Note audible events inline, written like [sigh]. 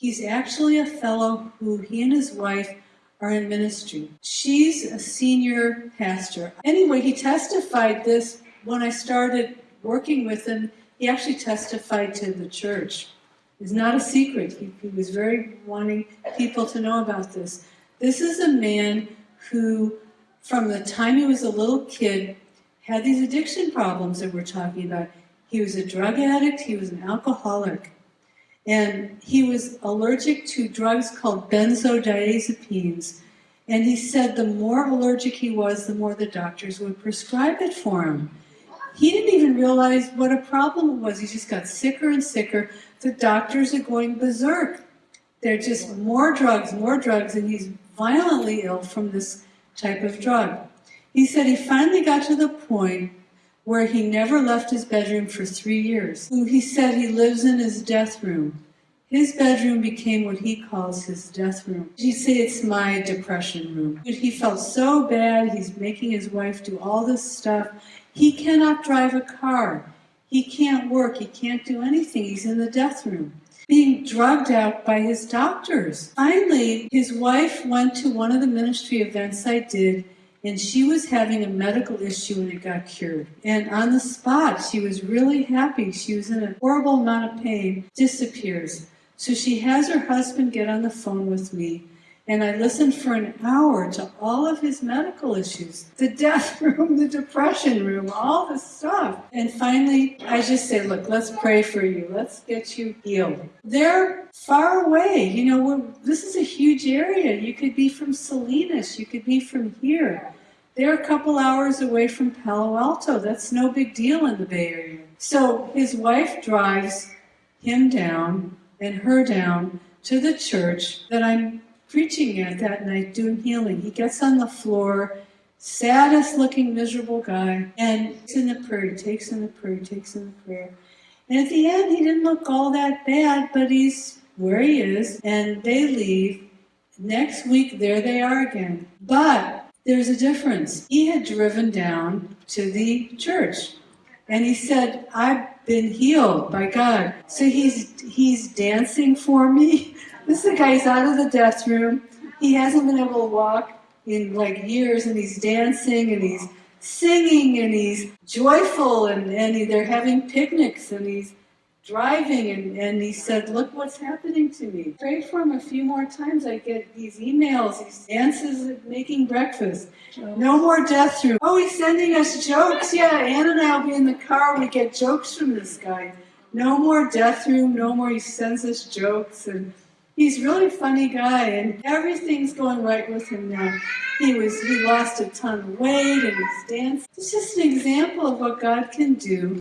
He's actually a fellow who he and his wife are in ministry. She's a senior pastor. Anyway, he testified this when I started working with him. He actually testified to the church. It's not a secret. He, he was very wanting people to know about this. This is a man who, from the time he was a little kid, had these addiction problems that we're talking about. He was a drug addict, he was an alcoholic. And he was allergic to drugs called benzodiazepines. And he said the more allergic he was, the more the doctors would prescribe it for him. He didn't even realize what a problem it was. He just got sicker and sicker. The doctors are going berserk. They're just more drugs, more drugs, and he's violently ill from this type of drug. He said he finally got to the point where he never left his bedroom for three years. He said he lives in his death room. His bedroom became what he calls his death room. He say it's my depression room. But He felt so bad, he's making his wife do all this stuff. He cannot drive a car. He can't work, he can't do anything. He's in the death room being drugged out by his doctors. Finally, his wife went to one of the ministry events I did and she was having a medical issue and it got cured. And on the spot, she was really happy. She was in a horrible amount of pain, disappears. So she has her husband get on the phone with me and I listened for an hour to all of his medical issues the death [laughs] room, the depression room, all the stuff. And finally, I just said, Look, let's pray for you. Let's get you healed. They're far away. You know, this is a huge area. You could be from Salinas, you could be from here. They're a couple hours away from Palo Alto. That's no big deal in the Bay Area. So his wife drives him down and her down to the church that I'm preaching at that night, doing healing. He gets on the floor, saddest looking, miserable guy, and takes in the prayer, takes in the prayer, takes in the prayer. And at the end, he didn't look all that bad, but he's where he is, and they leave. Next week, there they are again. But there's a difference. He had driven down to the church, and he said, I've been healed by God. So he's he's dancing for me. [laughs] This is the guy's out of the death room. He hasn't been able to walk in like years, and he's dancing and he's singing and he's joyful, and, and they're having picnics and he's driving and, and he said, look what's happening to me. Pray for him a few more times. I get these emails, these dances making breakfast. No more death room. Oh, he's sending us jokes. Yeah, Ann and I will be in the car. We get jokes from this guy. No more death room. No more. He sends us jokes and He's really funny guy, and everything's going right with him now. He was he lost a ton of weight, and he's dancing. It's just an example of what God can do.